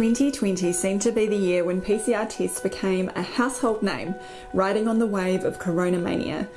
2020 seemed to be the year when PCR tests became a household name, riding on the wave of corona mania.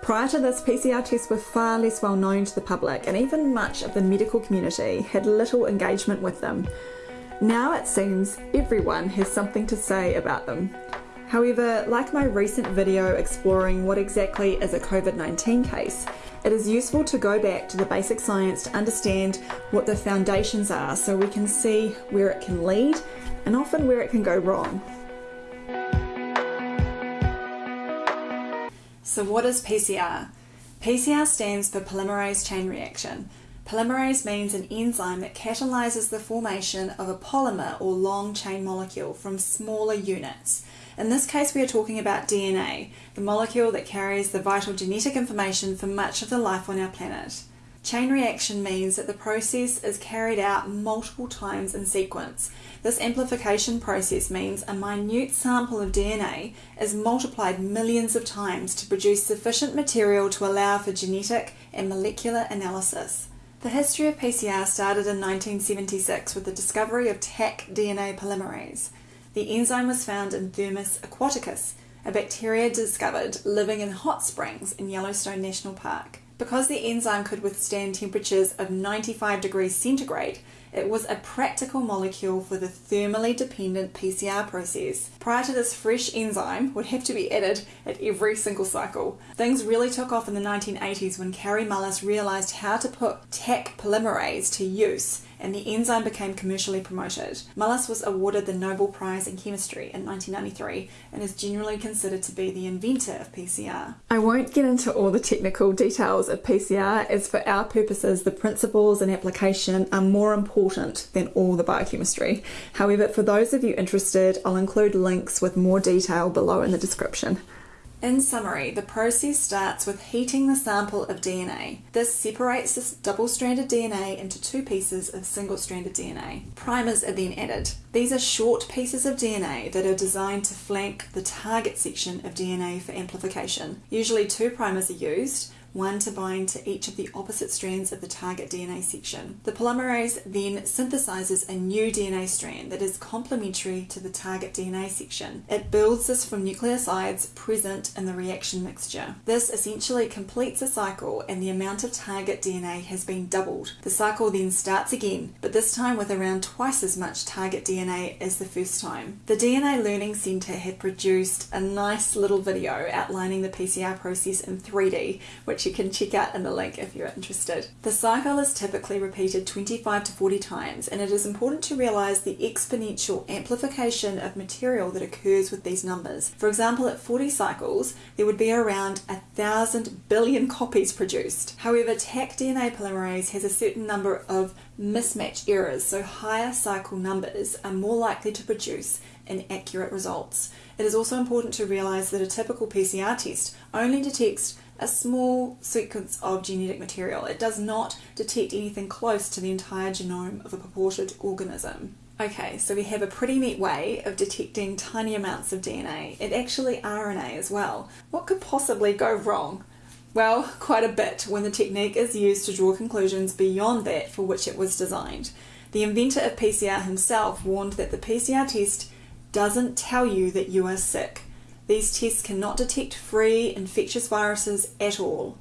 Prior to this, PCR tests were far less well known to the public, and even much of the medical community had little engagement with them. Now it seems everyone has something to say about them. However, like my recent video exploring what exactly is a COVID 19 case, it is useful to go back to the basic science to understand what the foundations are so we can see where it can lead and often where it can go wrong. So, what is PCR? PCR stands for polymerase chain reaction. Polymerase means an enzyme that catalyzes the formation of a polymer or long chain molecule from smaller units. In this case, we are talking about DNA, the molecule that carries the vital genetic information for much of the life on our planet. Chain reaction means that the process is carried out multiple times in sequence. This amplification process means a minute sample of DNA is multiplied millions of times to produce sufficient material to allow for genetic and molecular analysis. The history of PCR started in 1976 with the discovery of Taq DNA polymerase. The enzyme was found in Thermus aquaticus, a bacteria discovered living in hot springs in Yellowstone National Park. Because the enzyme could withstand temperatures of 95 degrees centigrade, it was a practical molecule for the thermally dependent PCR process. Prior to this, fresh enzyme would have to be added at every single cycle. Things really took off in the 1980s when Kary Mullis realized how to put Taq polymerase to use and the enzyme became commercially promoted. Mullis was awarded the Nobel Prize in Chemistry in 1993 and is generally considered to be the inventor of PCR. I won't get into all the technical details of PCR as for our purposes the principles and application are more important than all the biochemistry. However, for those of you interested, I'll include links with more detail below in the description. In summary, the process starts with heating the sample of DNA. This separates this double-stranded DNA into two pieces of single-stranded DNA. Primers are then added. These are short pieces of DNA that are designed to flank the target section of DNA for amplification. Usually two primers are used, one to bind to each of the opposite strands of the target DNA section. The polymerase then synthesizes a new DNA strand that is complementary to the target DNA section. It builds this from nucleosides present in the reaction mixture. This essentially completes a cycle and the amount of target DNA has been doubled. The cycle then starts again, but this time with around twice as much target DNA as the first time. The DNA Learning Center had produced a nice little video outlining the PCR process in 3D, which you can check out in the link if you're interested. The cycle is typically repeated 25 to 40 times and it is important to realize the exponential amplification of material that occurs with these numbers. For example, at 40 cycles, there would be around a thousand billion copies produced. However, Taq DNA polymerase has a certain number of mismatch errors, so higher cycle numbers are more likely to produce inaccurate results. It is also important to realize that a typical PCR test only detects a small sequence of genetic material. It does not detect anything close to the entire genome of a purported organism. Okay, so we have a pretty neat way of detecting tiny amounts of DNA and actually RNA as well. What could possibly go wrong? Well, quite a bit when the technique is used to draw conclusions beyond that for which it was designed. The inventor of PCR himself warned that the PCR test doesn't tell you that you are sick. These tests cannot detect free infectious viruses at all.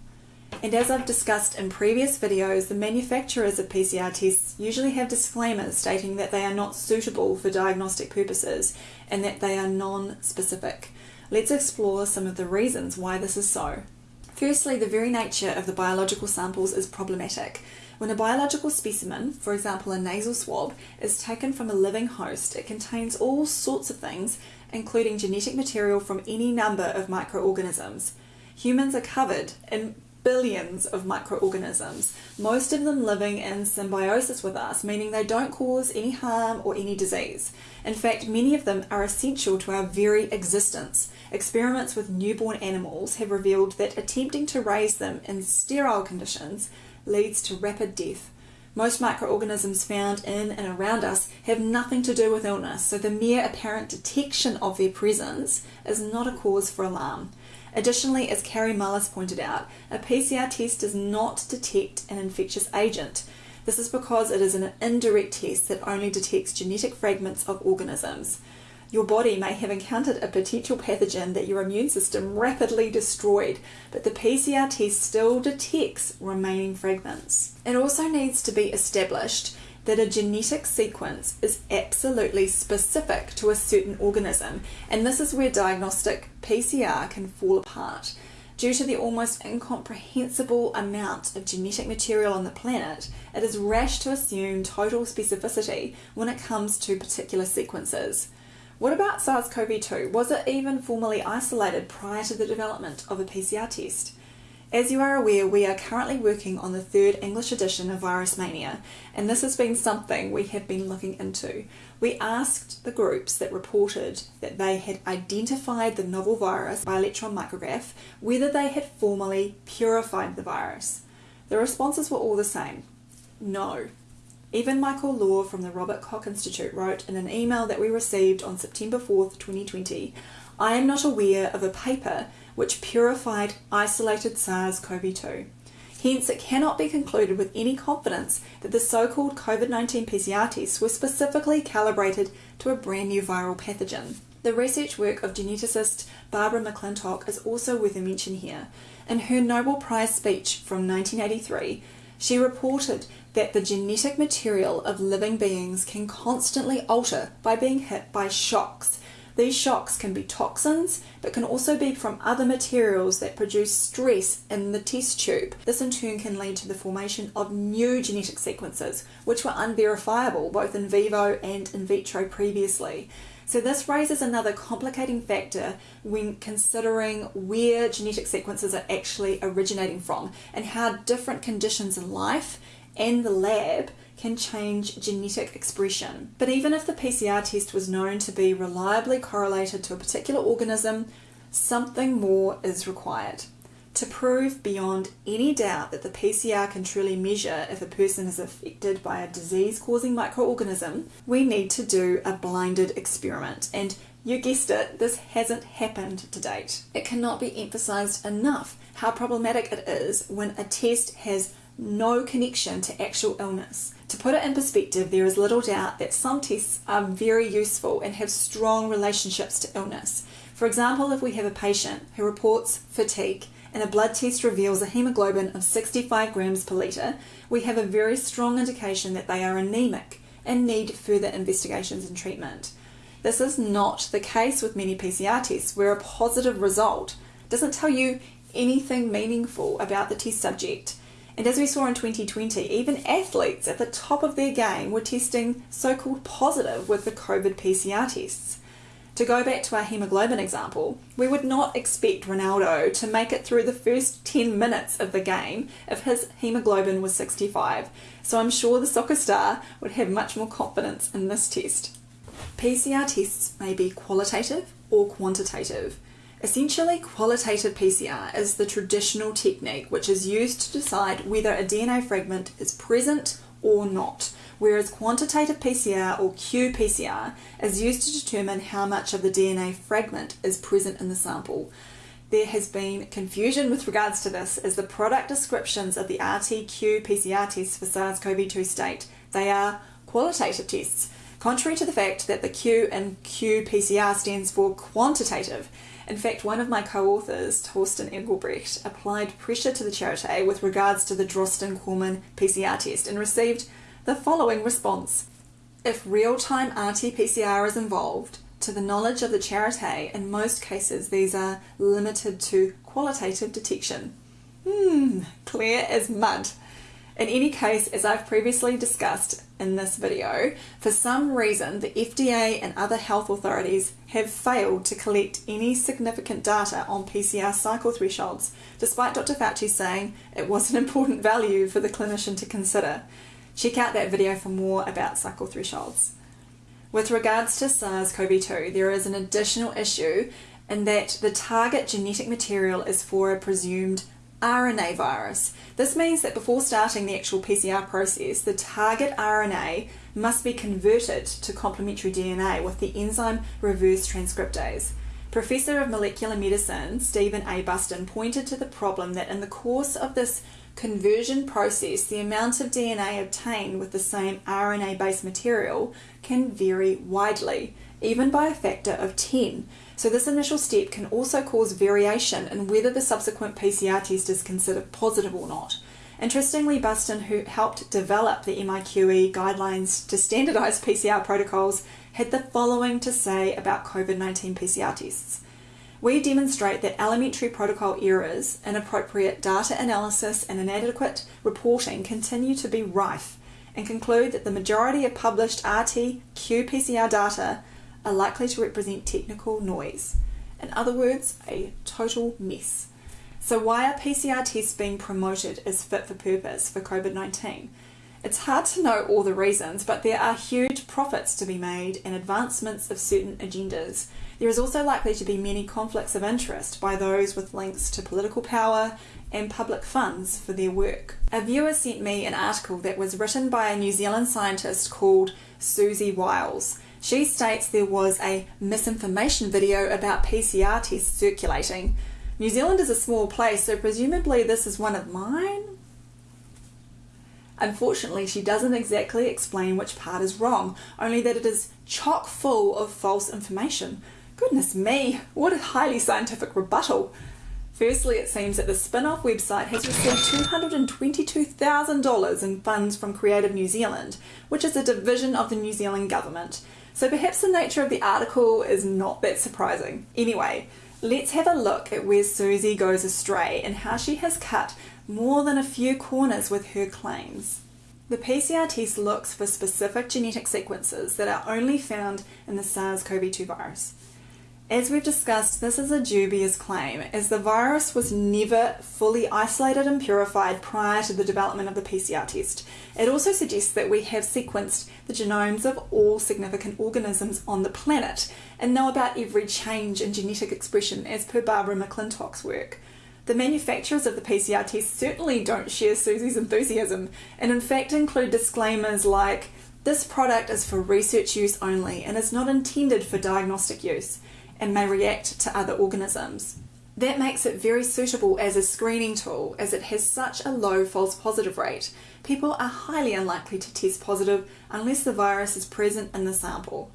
And as I've discussed in previous videos, the manufacturers of PCR tests usually have disclaimers stating that they are not suitable for diagnostic purposes and that they are non-specific. Let's explore some of the reasons why this is so. Firstly, the very nature of the biological samples is problematic. When a biological specimen, for example a nasal swab, is taken from a living host, it contains all sorts of things including genetic material from any number of microorganisms. Humans are covered in billions of microorganisms, most of them living in symbiosis with us, meaning they don't cause any harm or any disease. In fact, many of them are essential to our very existence. Experiments with newborn animals have revealed that attempting to raise them in sterile conditions leads to rapid death. Most microorganisms found in and around us have nothing to do with illness, so the mere apparent detection of their presence is not a cause for alarm. Additionally, as Kary Mullis pointed out, a PCR test does not detect an infectious agent. This is because it is an indirect test that only detects genetic fragments of organisms. Your body may have encountered a potential pathogen that your immune system rapidly destroyed, but the PCR test still detects remaining fragments. It also needs to be established that a genetic sequence is absolutely specific to a certain organism, and this is where diagnostic PCR can fall apart. Due to the almost incomprehensible amount of genetic material on the planet, it is rash to assume total specificity when it comes to particular sequences. What about SARS CoV 2? Was it even formally isolated prior to the development of a PCR test? As you are aware, we are currently working on the third English edition of Virus Mania, and this has been something we have been looking into. We asked the groups that reported that they had identified the novel virus by electron micrograph whether they had formally purified the virus. The responses were all the same no. Even Michael Laue from the Robert Koch Institute wrote in an email that we received on September 4th, 2020 I am not aware of a paper which purified isolated SARS CoV 2. Hence, it cannot be concluded with any confidence that the so called COVID 19 PCR tests were specifically calibrated to a brand new viral pathogen. The research work of geneticist Barbara McClintock is also worth a mention here. In her Nobel Prize speech from 1983, she reported that the genetic material of living beings can constantly alter by being hit by shocks. These shocks can be toxins, but can also be from other materials that produce stress in the test tube. This in turn can lead to the formation of new genetic sequences, which were unverifiable both in vivo and in vitro previously. So this raises another complicating factor when considering where genetic sequences are actually originating from and how different conditions in life and the lab can change genetic expression. But even if the PCR test was known to be reliably correlated to a particular organism, something more is required. To prove beyond any doubt that the PCR can truly measure if a person is affected by a disease causing microorganism, we need to do a blinded experiment. And you guessed it, this hasn't happened to date. It cannot be emphasized enough how problematic it is when a test has no connection to actual illness. To put it in perspective, there is little doubt that some tests are very useful and have strong relationships to illness. For example, if we have a patient who reports fatigue and a blood test reveals a hemoglobin of 65 grams per litre, we have a very strong indication that they are anemic and need further investigations and treatment. This is not the case with many PCR tests, where a positive result doesn't tell you anything meaningful about the test subject. And as we saw in 2020, even athletes at the top of their game were testing so called positive with the COVID PCR tests. To go back to our hemoglobin example, we would not expect Ronaldo to make it through the first 10 minutes of the game if his hemoglobin was 65, so I'm sure the soccer star would have much more confidence in this test. PCR tests may be qualitative or quantitative. Essentially, qualitative PCR is the traditional technique which is used to decide whether a DNA fragment is present or not whereas quantitative PCR or qPCR is used to determine how much of the DNA fragment is present in the sample. There has been confusion with regards to this as the product descriptions of the RT-qPCR tests for SARS-CoV-2 state they are qualitative tests, contrary to the fact that the Q in qPCR stands for quantitative. In fact, one of my co-authors, Torsten Engelbrecht, applied pressure to the Charité with regards to the Drosten Corman PCR test and received the following response. If real-time RT-PCR is involved, to the knowledge of the Charité, in most cases these are limited to qualitative detection. Hmm, clear as mud. In any case, as I've previously discussed in this video, for some reason the FDA and other health authorities have failed to collect any significant data on PCR cycle thresholds, despite Dr. Fauci saying it was an important value for the clinician to consider. Check out that video for more about cycle thresholds. With regards to SARS-CoV-2, there is an additional issue in that the target genetic material is for a presumed RNA virus. This means that before starting the actual PCR process, the target RNA must be converted to complementary DNA with the enzyme reverse transcriptase. Professor of Molecular Medicine Stephen A. Bustin pointed to the problem that in the course of this conversion process, the amount of DNA obtained with the same RNA based material can vary widely, even by a factor of 10. So, this initial step can also cause variation in whether the subsequent PCR test is considered positive or not. Interestingly, Bustin, who helped develop the MIQE guidelines to standardise PCR protocols, had the following to say about COVID 19 PCR tests. We demonstrate that elementary protocol errors, inappropriate data analysis, and inadequate reporting continue to be rife, and conclude that the majority of published RT qPCR data are likely to represent technical noise. In other words, a total mess. So, why are PCR tests being promoted as fit for purpose for COVID 19? It's hard to know all the reasons, but there are huge profits to be made and advancements of certain agendas. There is also likely to be many conflicts of interest by those with links to political power and public funds for their work. A viewer sent me an article that was written by a New Zealand scientist called Siouxsie Wiles. She states there was a misinformation video about PCR tests circulating. New Zealand is a small place, so presumably this is one of mine? Unfortunately, she doesn't exactly explain which part is wrong, only that it is chock full of false information. Goodness me, what a highly scientific rebuttal! Firstly, it seems that the spin off website has received $222,000 in funds from Creative New Zealand, which is a division of the New Zealand government. So perhaps the nature of the article is not that surprising. Anyway, let's have a look at where Siouxsie goes astray and how she has cut more than a few corners with her claims. The PCR test looks for specific genetic sequences that are only found in the SARS CoV 2 virus. As we've discussed, this is a dubious claim, as the virus was never fully isolated and purified prior to the development of the PCR test. It also suggests that we have sequenced the genomes of all significant organisms on the planet and know about every change in genetic expression as per Barbara McClintock's work. The manufacturers of the PCR test certainly don't share Siouxsie's enthusiasm and, in fact, include disclaimers like this product is for research use only and is not intended for diagnostic use and may react to other organisms. That makes it very suitable as a screening tool as it has such a low false positive rate. People are highly unlikely to test positive unless the virus is present in the sample.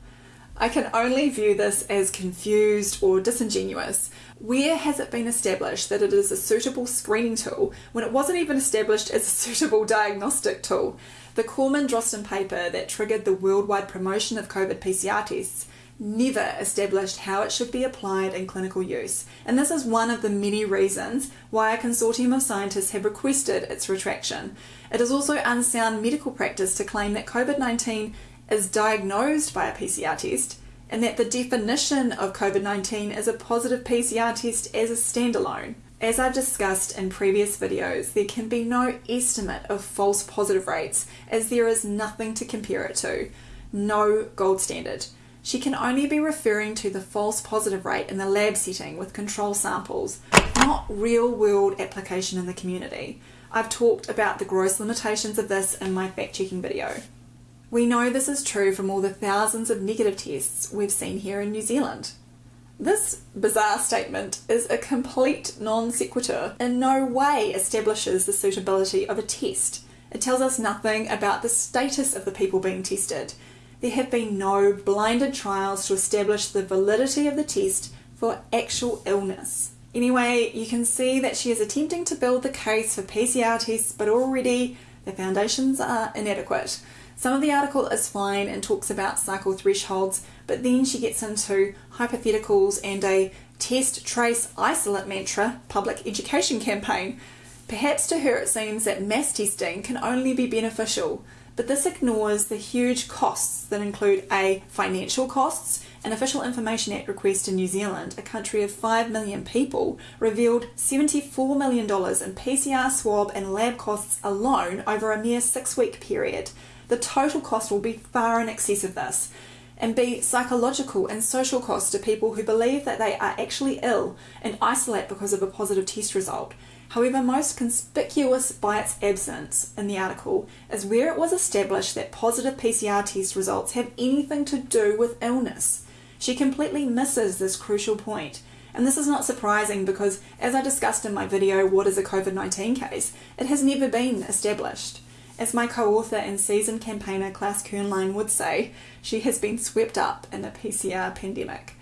I can only view this as confused or disingenuous. Where has it been established that it is a suitable screening tool when it wasn't even established as a suitable diagnostic tool? The Corman Drosten paper that triggered the worldwide promotion of COVID PCR tests never established how it should be applied in clinical use, and this is one of the many reasons why a consortium of scientists have requested its retraction. It is also unsound medical practice to claim that COVID 19 is diagnosed by a PCR test and that the definition of COVID 19 is a positive PCR test as a standalone. As I've discussed in previous videos, there can be no estimate of false positive rates as there is nothing to compare it to, no gold standard. She can only be referring to the false positive rate in the lab setting with control samples, not real world application in the community. I've talked about the gross limitations of this in my fact checking video. We know this is true from all the thousands of negative tests we've seen here in New Zealand. This bizarre statement is a complete non sequitur, in no way establishes the suitability of a test. It tells us nothing about the status of the people being tested. There have been no blinded trials to establish the validity of the test for actual illness. Anyway, you can see that she is attempting to build the case for PCR tests, but already the foundations are inadequate. Some of the article is fine and talks about cycle thresholds, but then she gets into hypotheticals and a test, trace, isolate mantra public education campaign. Perhaps to her it seems that mass testing can only be beneficial, but this ignores the huge costs that include A. Financial costs. An Official Information Act request in New Zealand, a country of 5 million people, revealed $74 million in PCR swab and lab costs alone over a mere six week period the total cost will be far in excess of this. And B, psychological and social costs to people who believe that they are actually ill and isolate because of a positive test result. However, most conspicuous by its absence in the article is where it was established that positive PCR test results have anything to do with illness. She completely misses this crucial point. And this is not surprising because, as I discussed in my video, What is a COVID 19 case, it has never been established. As my co author and seasoned campaigner Claus Köhnlein would say, she has been swept up in the PCR pandemic.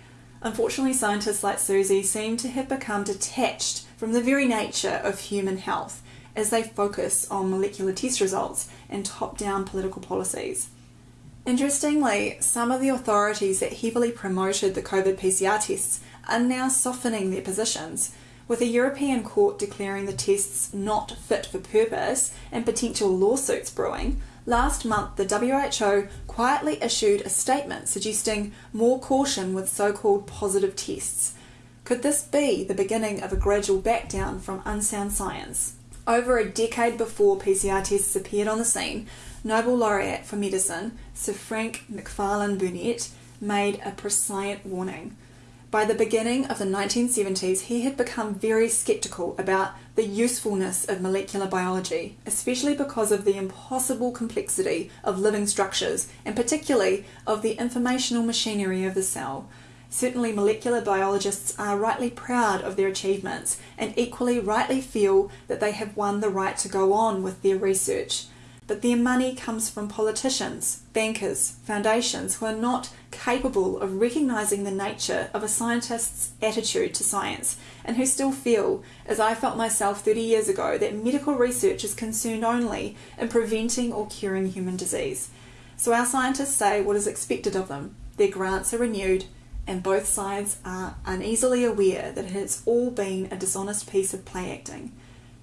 Unfortunately, scientists like Siouxsie seem to have become detached from the very nature of human health as they focus on molecular test results and top down political policies. Interestingly, some of the authorities that heavily promoted the COVID PCR tests are now softening their positions, with a European court declaring the tests not fit for purpose and potential lawsuits brewing. Last month, the WHO quietly issued a statement suggesting more caution with so called positive tests. Could this be the beginning of a gradual backdown from unsound science? Over a decade before PCR tests appeared on the scene, Nobel laureate for medicine Sir Frank Macfarlane Burnet made a prescient warning. By the beginning of the 1970s, he had become very skeptical about the usefulness of molecular biology, especially because of the impossible complexity of living structures and particularly of the informational machinery of the cell. Certainly, molecular biologists are rightly proud of their achievements and equally rightly feel that they have won the right to go on with their research. But their money comes from politicians, bankers, foundations who are not capable of recognising the nature of a scientist's attitude to science and who still feel, as I felt myself 30 years ago, that medical research is concerned only in preventing or curing human disease. So our scientists say what is expected of them, their grants are renewed, and both sides are uneasily aware that it has all been a dishonest piece of play acting.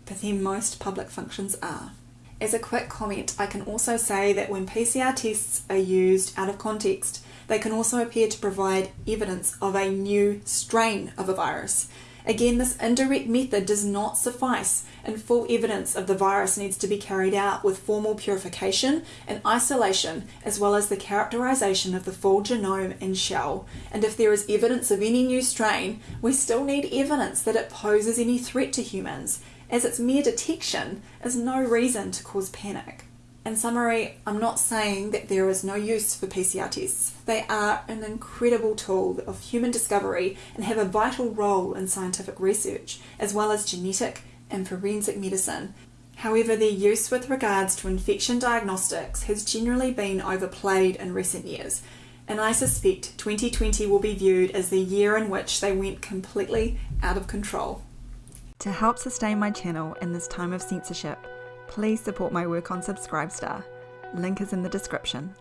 But then most public functions are. As a quick comment, I can also say that when PCR tests are used out of context, they can also appear to provide evidence of a new strain of a virus. Again, this indirect method does not suffice, and full evidence of the virus needs to be carried out with formal purification and isolation, as well as the characterization of the full genome and shell. And if there is evidence of any new strain, we still need evidence that it poses any threat to humans as its mere detection is no reason to cause panic. In summary, I'm not saying that there is no use for PCR tests. They are an incredible tool of human discovery and have a vital role in scientific research, as well as genetic and forensic medicine. However, their use with regards to infection diagnostics has generally been overplayed in recent years, and I suspect 2020 will be viewed as the year in which they went completely out of control. To help sustain my channel in this time of censorship, please support my work on Subscribestar. Link is in the description.